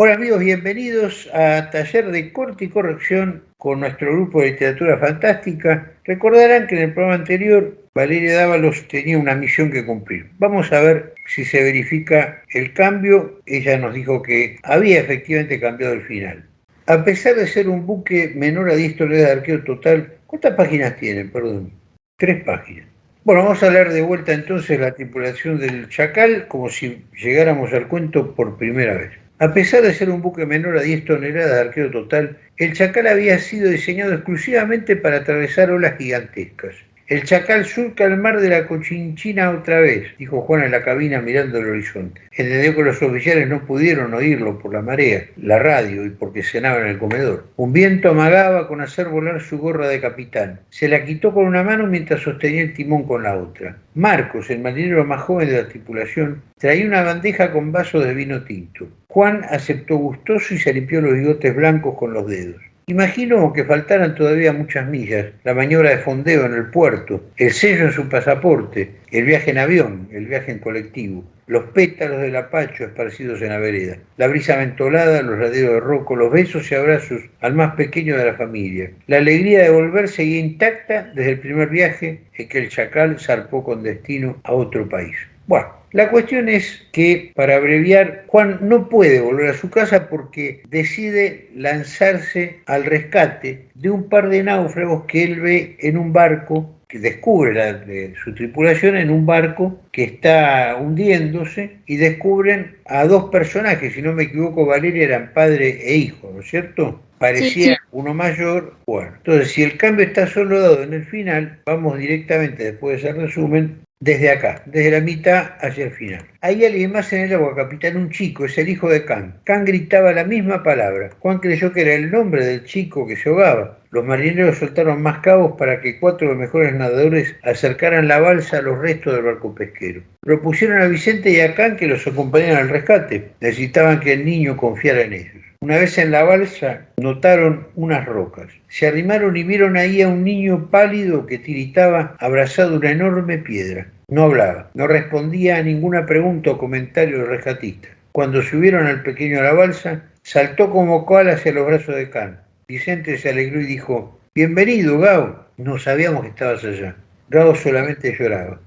Hola amigos, bienvenidos a Taller de Corte y Corrección con nuestro grupo de literatura fantástica. Recordarán que en el programa anterior Valeria Dávalos tenía una misión que cumplir. Vamos a ver si se verifica el cambio. Ella nos dijo que había efectivamente cambiado el final. A pesar de ser un buque menor a 10 toneladas de arqueo total, ¿cuántas páginas tiene? Perdón. Tres páginas. Bueno, vamos a hablar de vuelta entonces la tripulación del Chacal como si llegáramos al cuento por primera vez. A pesar de ser un buque menor a 10 toneladas de arqueo total, el Chacal había sido diseñado exclusivamente para atravesar olas gigantescas. El chacal surca el mar de la Cochinchina otra vez, dijo Juan en la cabina mirando el horizonte. Entendió que los oficiales no pudieron oírlo por la marea, la radio y porque cenaba en el comedor. Un viento amagaba con hacer volar su gorra de capitán. Se la quitó con una mano mientras sostenía el timón con la otra. Marcos, el marinero más joven de la tripulación, traía una bandeja con vasos de vino tinto. Juan aceptó gustoso y se limpió los bigotes blancos con los dedos. Imagino que faltaran todavía muchas millas, la maniobra de fondeo en el puerto, el sello en su pasaporte, el viaje en avión, el viaje en colectivo, los pétalos del apacho esparcidos en la vereda, la brisa mentolada, los laderos de roco, los besos y abrazos al más pequeño de la familia, la alegría de volver seguía intacta desde el primer viaje en que el chacal zarpó con destino a otro país. Bueno, la cuestión es que, para abreviar, Juan no puede volver a su casa porque decide lanzarse al rescate de un par de náufragos que él ve en un barco, que descubre la, su tripulación en un barco que está hundiéndose y descubren a dos personajes, si no me equivoco, Valeria eran padre e hijo, ¿no es cierto? Parecía uno mayor, bueno. Entonces, si el cambio está solo dado en el final, vamos directamente, después de ese resumen, desde acá, desde la mitad hacia el final. Hay alguien más en el agua, capitán, un chico, es el hijo de Can. Can gritaba la misma palabra. Juan creyó que era el nombre del chico que se ahogaba. Los marineros soltaron más cabos para que cuatro de los mejores nadadores acercaran la balsa a los restos del barco pesquero. Propusieron a Vicente y a Can que los acompañaran al rescate. Necesitaban que el niño confiara en ellos. Una vez en la balsa notaron unas rocas. Se arrimaron y vieron ahí a un niño pálido que tiritaba abrazado a una enorme piedra. No hablaba, no respondía a ninguna pregunta o comentario del rescatista. Cuando subieron al pequeño a la balsa, saltó como cual hacia los brazos de Can. Vicente se alegró y dijo, Bienvenido, Gao. No sabíamos que estabas allá. Gao solamente lloraba.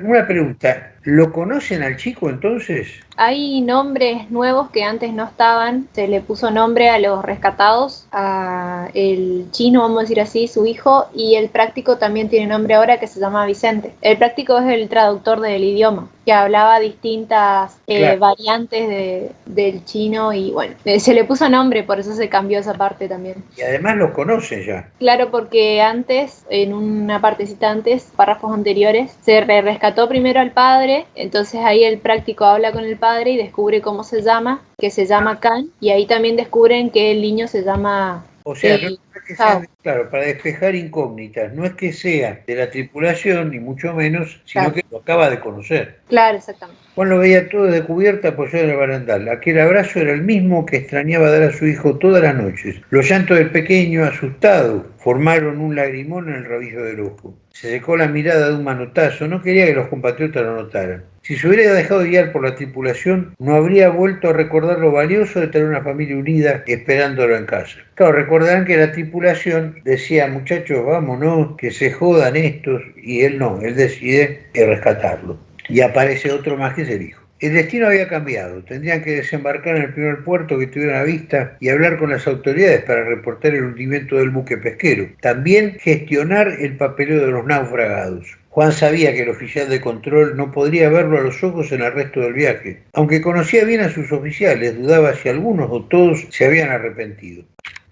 Una pregunta, ¿lo conocen al chico entonces? Hay nombres nuevos que antes no estaban. Se le puso nombre a los rescatados, a el chino, vamos a decir así, su hijo, y el práctico también tiene nombre ahora que se llama Vicente. El práctico es el traductor del idioma, que hablaba distintas eh, variantes del chino y bueno, eh, se le puso nombre, por eso se cambió esa parte también. Y además lo conoce ya. Claro, porque antes, en una partecita antes, párrafos anteriores, se rescató primero al padre, entonces ahí el práctico habla con el padre y descubre cómo se llama, que se llama Can, y ahí también descubren que el niño se llama... O sea, no es que sea, claro, para despejar incógnitas, no es que sea de la tripulación, ni mucho menos, sino que lo acaba de conocer. Claro, exactamente. Juan lo veía todo de cubierta apoyado en el barandal. Aquel abrazo era el mismo que extrañaba dar a su hijo todas las noches. Los llantos del pequeño, asustado, formaron un lagrimón en el rabillo del ojo. Se secó la mirada de un manotazo, no quería que los compatriotas lo notaran. Si se hubiera dejado guiar por la tripulación, no habría vuelto a recordar lo valioso de tener una familia unida esperándolo en casa. Claro, recordarán que la tripulación decía, muchachos, vámonos, que se jodan estos, y él no, él decide rescatarlo. Y aparece otro más que es el hijo. El destino había cambiado. Tendrían que desembarcar en el primer puerto que tuvieran a vista y hablar con las autoridades para reportar el hundimiento del buque pesquero. También gestionar el papeleo de los naufragados. Juan sabía que el oficial de control no podría verlo a los ojos en el resto del viaje. Aunque conocía bien a sus oficiales, dudaba si algunos o todos se habían arrepentido.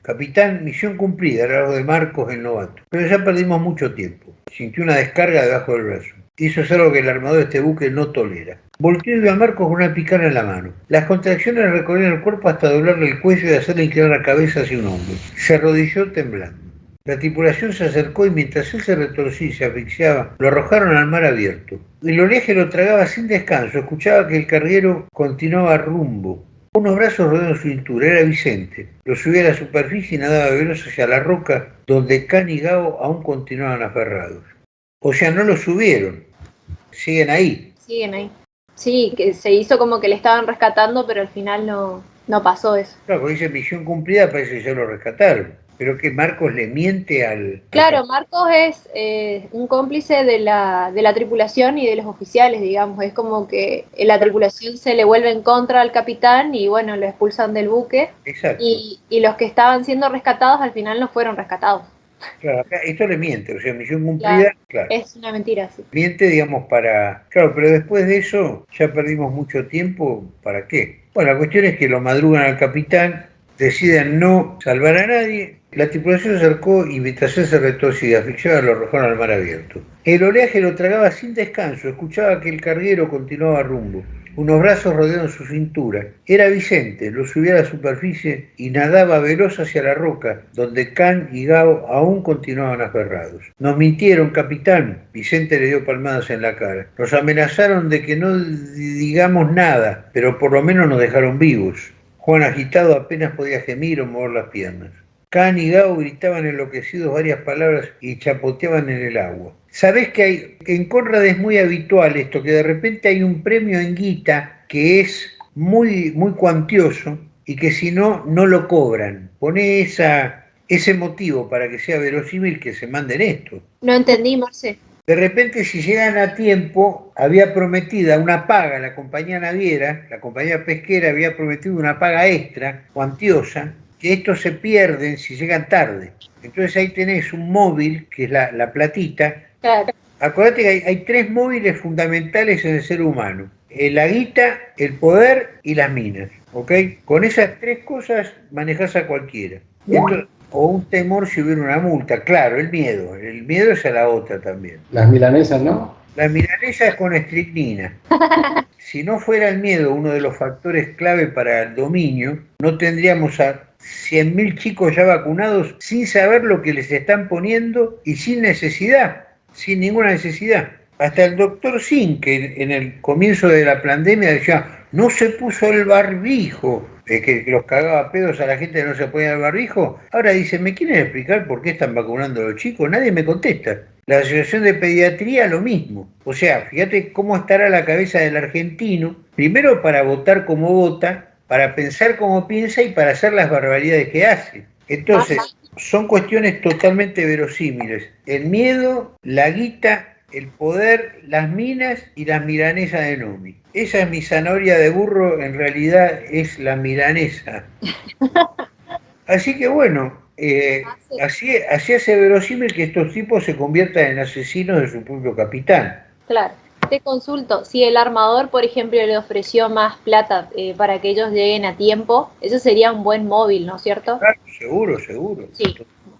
Capitán, misión cumplida, era lo de Marcos el novato. Pero ya perdimos mucho tiempo. Sintió una descarga debajo del brazo. Eso es algo que el armador de este buque no tolera. Volteó y a Marcos con una picana en la mano. Las contracciones recorrieron el cuerpo hasta doblarle el cuello y hacerle inclinar la cabeza hacia un hombro. Se arrodilló temblando. La tripulación se acercó y mientras él se retorcía y se asfixiaba, lo arrojaron al mar abierto. El oleaje lo tragaba sin descanso. Escuchaba que el carguero continuaba rumbo. Unos brazos rodearon su cintura. Era Vicente. Lo subió a la superficie y nadaba veloz hacia la roca donde Can y Gao aún continuaban aferrados. O sea, no lo subieron. Siguen ahí. Siguen ahí. Sí, que se hizo como que le estaban rescatando, pero al final no, no pasó eso. Claro, porque dice misión cumplida, parece que ya lo rescataron. Pero que Marcos le miente al... Claro, Marcos es eh, un cómplice de la, de la tripulación y de los oficiales, digamos. Es como que la tripulación se le vuelve en contra al capitán y bueno, lo expulsan del buque. Exacto. Y, y los que estaban siendo rescatados al final no fueron rescatados. Claro, acá esto le miente, o sea, misión cumplida, claro. Es una mentira, sí. Miente, digamos, para... Claro, pero después de eso ya perdimos mucho tiempo, ¿para qué? Bueno, la cuestión es que lo madrugan al capitán, deciden no salvar a nadie, la tripulación se acercó y mientras se retorció y asfixiaba lo arrojaron al mar abierto. El oleaje lo tragaba sin descanso, escuchaba que el carguero continuaba rumbo. Unos brazos rodearon su cintura. Era Vicente, lo subió a la superficie y nadaba veloz hacia la roca, donde Can y Gao aún continuaban aferrados. Nos mintieron, capitán. Vicente le dio palmadas en la cara. Nos amenazaron de que no digamos nada, pero por lo menos nos dejaron vivos. Juan agitado apenas podía gemir o mover las piernas. Can y Gao gritaban enloquecidos varias palabras y chapoteaban en el agua. Sabés que hay, en Conrad es muy habitual esto, que de repente hay un premio en guita que es muy, muy cuantioso y que si no, no lo cobran. Pone esa, ese motivo para que sea verosímil que se manden esto. No entendí, Marce. De repente, si llegan a tiempo, había prometida una paga, la compañía naviera, la compañía pesquera había prometido una paga extra, cuantiosa, que estos se pierden si llegan tarde. Entonces ahí tenés un móvil, que es la, la platita. Claro. Acuérdate que hay, hay, tres móviles fundamentales en el ser humano. La guita, el poder y las minas. ¿ok? Con esas tres cosas manejas a cualquiera. Esto, o un temor si hubiera una multa. Claro, el miedo. El miedo es a la otra también. Las milanesas, ¿no? La milanesa es con estricnina. Si no fuera el miedo uno de los factores clave para el dominio, no tendríamos a 100.000 chicos ya vacunados sin saber lo que les están poniendo y sin necesidad, sin ninguna necesidad. Hasta el doctor Sin, que en el comienzo de la pandemia decía, no se puso el barbijo, que los cagaba pedos a la gente que no se ponía el barbijo, ahora dice, ¿me quieren explicar por qué están vacunando a los chicos? Nadie me contesta. La Asociación de Pediatría lo mismo. O sea, fíjate cómo estará la cabeza del argentino, primero para votar como vota, para pensar como piensa y para hacer las barbaridades que hace. Entonces, son cuestiones totalmente verosímiles. El miedo, la guita, el poder, las minas y las milanesas de Nomi. Esa es mi zanahoria de burro, en realidad es la milanesa. Así que bueno, eh, así, así hace verosímil que estos tipos se conviertan en asesinos de su propio capitán. Claro. Te consulto, si el armador, por ejemplo, le ofreció más plata eh, para que ellos lleguen a tiempo, eso sería un buen móvil, ¿no es cierto? Claro, seguro, seguro. Sí.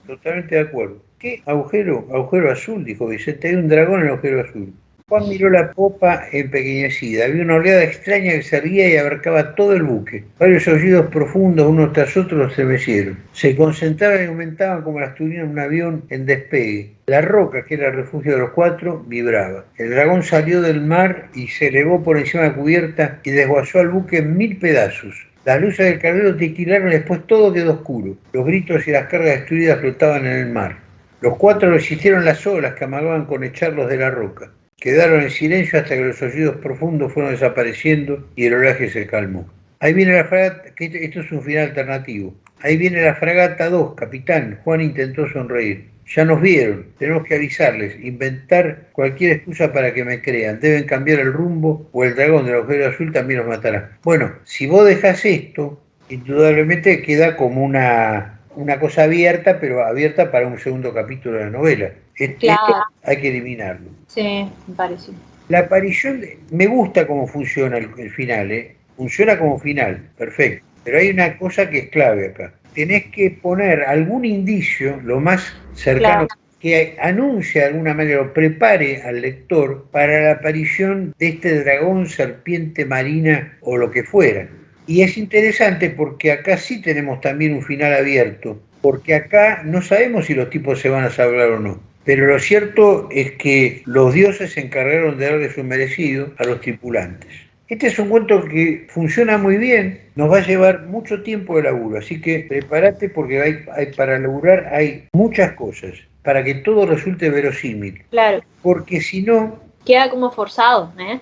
Totalmente de acuerdo. ¿Qué agujero? Agujero azul, dijo Vicente. Hay un dragón en el agujero azul. Juan miró la popa empequeñecida. Había una oleada extraña que se erguía y abarcaba todo el buque. Varios aullidos profundos, unos tras otros, estremecieron. Se concentraban y aumentaban como las turbinas de un avión en despegue. La roca, que era el refugio de los cuatro, vibraba. El dragón salió del mar y se elevó por encima de la cubierta y desguazó al buque en mil pedazos. Las luces del carguero titilaron y después todo quedó oscuro. Los gritos y las cargas destruidas flotaban en el mar. Los cuatro resistieron las olas que amagaban con echarlos de la roca. Quedaron en silencio hasta que los oídos profundos fueron desapareciendo y el oleaje se calmó. Ahí viene la fragata, que esto es un final alternativo. Ahí viene la fragata 2, capitán. Juan intentó sonreír. Ya nos vieron, tenemos que avisarles, inventar cualquier excusa para que me crean. Deben cambiar el rumbo o el dragón del agujero azul también los matará. Bueno, si vos dejas esto, indudablemente queda como una, una cosa abierta, pero abierta para un segundo capítulo de la novela. Esto Claro. hay que eliminarlo. Sí, me parece. La aparición, de- me gusta cómo funciona el, el final, ¿eh? funciona como final, perfecto. Pero hay una cosa que es clave acá. Tenés que poner algún indicio, lo más cercano, Claro. que anuncie de alguna manera o prepare al lector para la aparición de este dragón, serpiente marina o lo que fuera. Y es interesante porque acá sí tenemos también un final abierto, porque acá no sabemos si los tipos se van a salvar o no. Pero lo cierto es que los dioses se encargaron de darle su merecido a los tripulantes. Este es un cuento que funciona muy bien, nos va a llevar mucho tiempo de laburo, así que prepárate porque hay, hay- para laburar hay muchas cosas, para que todo resulte verosímil, Claro. porque si no, Queda como forzado, ¿eh?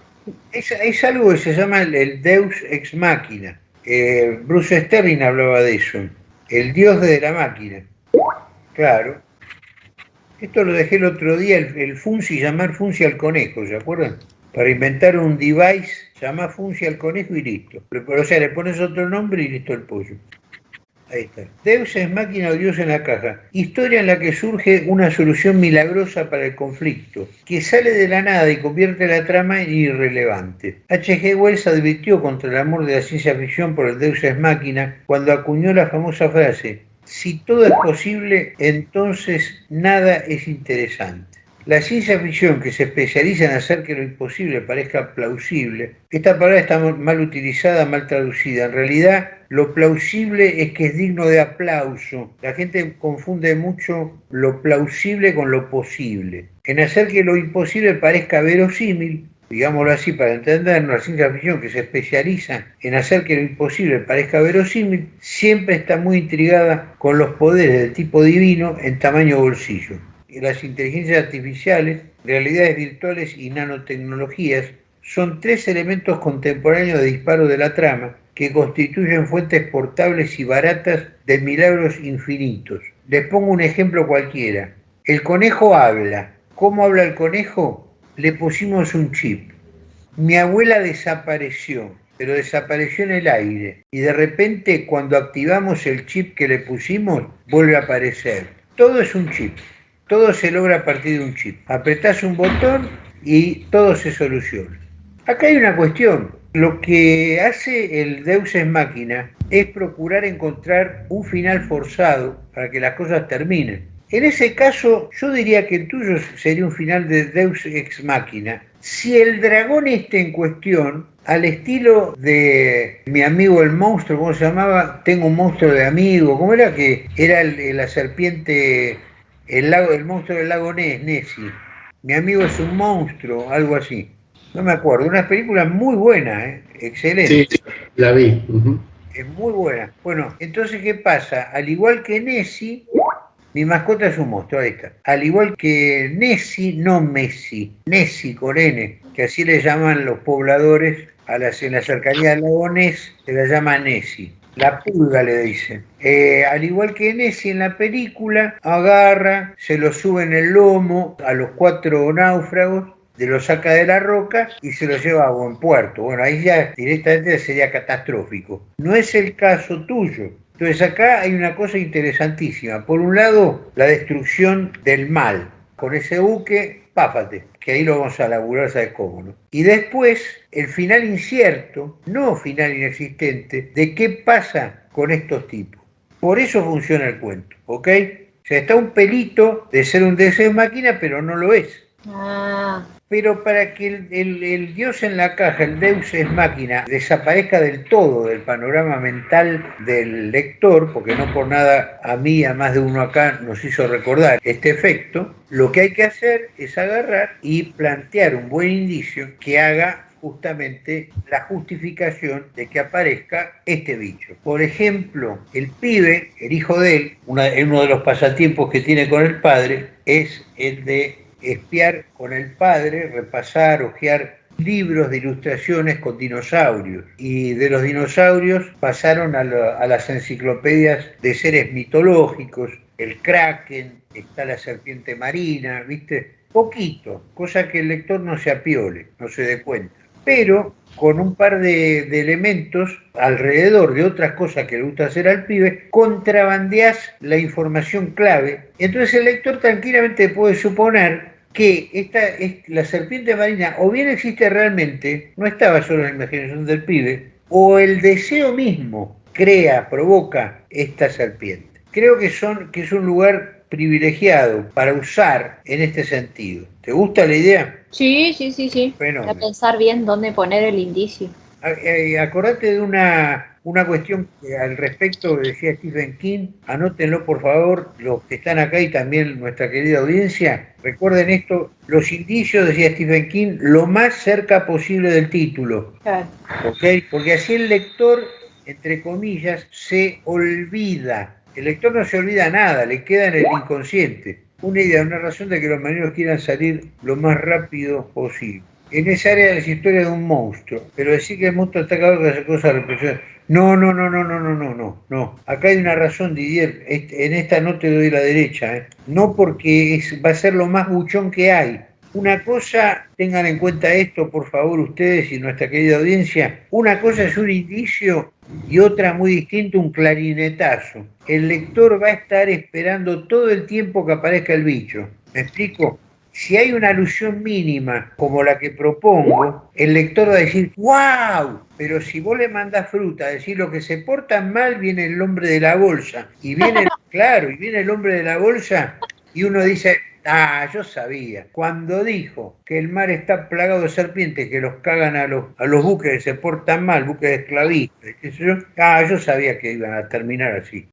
Es, es algo que se llama el, deus ex machina. Eh, Bruce Sterling hablaba de eso, el dios de la máquina. Claro. Esto lo dejé el otro día, el, el Funci, llamar Funci al conejo, ¿se acuerdan? Para inventar un device, llama Funci al conejo y listo. O sea, le pones otro nombre y listo el pollo. Ahí está. Deus es máquina o Dios en la caja. Historia en la que surge una solución milagrosa para el conflicto, que sale de la nada y convierte la trama en irrelevante. H.G. Wells advirtió contra el amor de la ciencia ficción por el Deus es máquina cuando acuñó la famosa frase, si todo es posible, entonces nada es interesante. La ciencia ficción que se especializa en hacer que lo imposible parezca plausible, esta palabra está mal utilizada, mal traducida. En realidad, lo plausible es que es digno de aplauso. La gente confunde mucho lo plausible con lo posible. En hacer que lo imposible parezca verosímil, digámoslo así para entendernos, la ciencia ficción que se especializa en hacer que lo imposible parezca verosímil, siempre está muy intrigada con los poderes del tipo divino en tamaño bolsillo las inteligencias artificiales, realidades virtuales y nanotecnologías son tres elementos contemporáneos de disparo de la trama que constituyen fuentes portables y baratas de milagros infinitos. Les pongo un ejemplo cualquiera. El conejo habla. ¿Cómo habla el conejo? Le pusimos un chip. Mi abuela desapareció, pero desapareció en el aire. Y de repente cuando activamos el chip que le pusimos, vuelve a aparecer. Todo es un chip. Todo se logra a partir de un chip. Apretás un botón y todo se soluciona. Acá hay una cuestión. Lo que hace el Deus Ex Máquina es procurar encontrar un final forzado para que las cosas terminen. En ese caso, yo diría que el tuyo sería un final de Deus Ex Máquina. Si el dragón este en cuestión, al estilo de mi amigo el monstruo, ¿cómo se llamaba? Tengo un monstruo de amigo, ¿cómo era que era la serpiente el, lago, el monstruo del lago Ness, Nessie. Mi amigo es un monstruo, algo así. No me acuerdo. Una película muy buena, ¿eh? excelente. Sí, la vi. Es muy buena. Bueno, entonces, ¿qué pasa? Al igual que Nessie, mi mascota es un monstruo, ahí está. Al igual que Nessie, no Messi, Nessie con N, que así le llaman los pobladores a las, en la cercanía del lago Ness, se la llama Nessie. La pulga le dicen. Eh, al igual que Nessie en la película, agarra, se lo sube en el lomo a los cuatro náufragos, se lo saca de la roca y se lo lleva a buen puerto. Bueno, ahí ya directamente sería catastrófico. No es el caso tuyo. Entonces acá hay una cosa interesantísima. Por un lado, la destrucción del mal. Con ese buque, páfate que ahí lo vamos a laburar, ¿sabes cómo? No? Y después, el final incierto, no final inexistente, de qué pasa con estos tipos. Por eso funciona el cuento, ¿ok? O sea, está un pelito de ser un deseo máquina, pero no lo es. Ah. Pero para que el, dios en la caja, el deus es máquina, desaparezca del todo del panorama mental del lector, porque no por nada a mí, a más de uno acá, nos hizo recordar este efecto, lo que hay que hacer es agarrar y plantear un buen indicio que haga justamente la justificación de que aparezca este bicho. Por ejemplo, el pibe, el hijo de él, uno de los pasatiempos que tiene con el padre, es el de espiar con el padre, repasar, hojear libros de ilustraciones con dinosaurios. Y de los dinosaurios pasaron a, las enciclopedias de seres mitológicos, el kraken, está la serpiente marina, ¿viste? Poquito, cosa que el lector no se apiole, no se dé cuenta. Pero con un par de, elementos alrededor de otras cosas que le gusta hacer al pibe, contrabandeas la información clave. Entonces el lector tranquilamente puede suponer que esta, la serpiente marina o bien existe realmente, no estaba solo en la imaginación del pibe, o el deseo mismo crea, provoca esta serpiente. Creo que, son, que es un lugar privilegiado para usar en este sentido. ¿Te gusta la idea? Sí, sí, sí, sí. Bueno, para pensar bien dónde poner el indicio. Eh, acordate de una una cuestión que al respecto decía Stephen King, anótenlo por favor, los que están acá y también nuestra querida audiencia, recuerden esto, los indicios, decía Stephen King, lo más cerca posible del título. Porque así el lector, entre comillas, se olvida. El lector no se olvida nada, le queda en el inconsciente. Una idea, una razón de que los marineros quieran salir lo más rápido posible. En esa área las historias de un monstruo, pero decir que el monstruo está acabado que hace cosas represiones. No, no, no, no, no, no, no, no, no. Acá hay una razón, Didier. En esta no te doy la derecha, ¿eh? No porque va a ser lo más buchón que hay. Una cosa, tengan en cuenta esto, por favor, ustedes y nuestra querida audiencia. Una cosa es un indicio y otra muy distinta, un clarinetazo. El lector va a estar esperando todo el tiempo que aparezca el bicho. ¿Me explico? Si hay una alusión mínima como la que propongo, el lector va a decir, ¡wow! Pero si vos le mandás fruta, decir lo que se portan mal, viene el hombre de la bolsa. Y viene, claro, y viene el hombre de la bolsa y uno dice, Ah, yo sabía. Cuando dijo que el mar está plagado de serpientes que los cagan a los, a los buques que se portan mal, buques de esclavistas, yo, ah, yo sabía que iban a terminar así.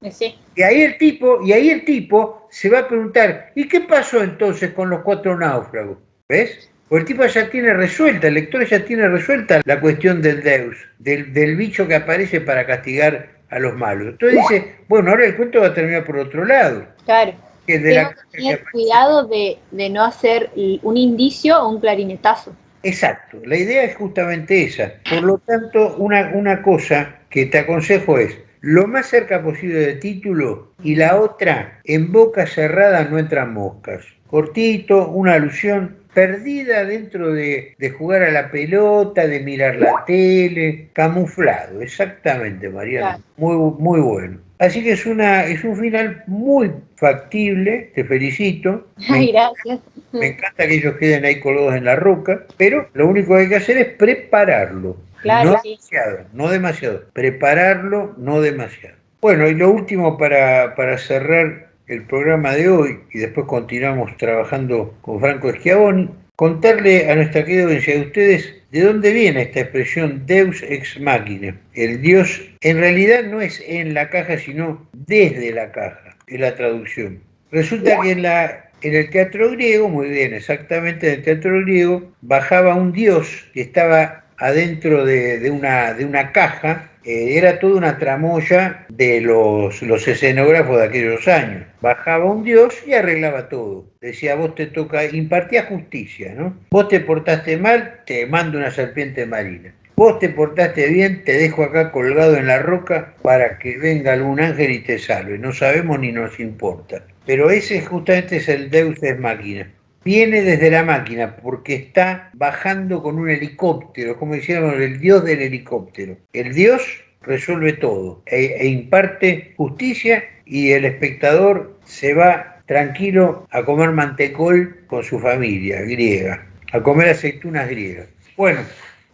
Y ahí el tipo, y ahí el tipo se va a preguntar, ¿y qué pasó entonces con los cuatro náufragos? ¿Ves? Porque el tipo ya tiene resuelta, el lector ya tiene resuelta la cuestión del Deus, del, del bicho que aparece para castigar a los malos. Entonces dice, bueno, ahora el cuento va a terminar por otro lado. Claro que tener cuidado de, no hacer un indicio o un clarinetazo. Exacto, la idea es justamente esa. Por lo tanto, una, una cosa que te aconsejo es lo más cerca posible del título y la otra, en boca cerrada no entran moscas. Cortito, una alusión perdida dentro de, jugar a la pelota, de mirar la tele, camuflado, exactamente, Mariana. Muy, muy bueno. Así que es, una, es un final muy factible, te felicito. Ay, gracias. Me encanta que ellos queden ahí colgados en la roca, pero lo único que hay que hacer es prepararlo. Claro, no demasiado, no demasiado. Prepararlo, no demasiado. Bueno, y lo último para, para cerrar el programa de hoy, y después continuamos trabajando con Franco Schiavoni, contarle a nuestra querida audiencia de ustedes de dónde viene esta expresión Deus ex machina. El Dios en realidad no es en la caja, sino desde la caja, es la traducción. Resulta que en, la, en el teatro griego, muy bien, exactamente en el teatro griego, bajaba un dios que estaba adentro de, una, de una caja eh, era toda una tramoya de los, los escenógrafos de aquellos años. Bajaba un dios y arreglaba todo. Decía, vos te toca, impartía justicia, ¿no? Vos te portaste mal, te mando una serpiente marina. Vos te portaste bien, te dejo acá colgado en la roca para que venga algún ángel y te salve. No sabemos ni nos importa. Pero ese justamente es el Deus es máquina viene desde la máquina porque está bajando con un helicóptero, como decíamos, el dios del helicóptero. El dios resuelve todo e, e, imparte justicia y el espectador se va tranquilo a comer mantecol con su familia griega, a comer aceitunas griegas. Bueno,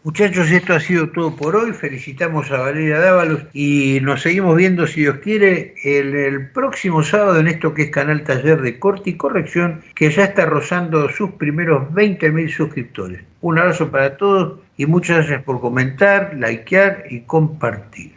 Muchachos, esto ha sido todo por hoy. Felicitamos a Valeria Dávalos y nos seguimos viendo, si Dios quiere, el, próximo sábado en esto que es Canal Taller de Corte y Corrección, que ya está rozando sus primeros 20.000 suscriptores. Un abrazo para todos y muchas gracias por comentar, likear y compartir.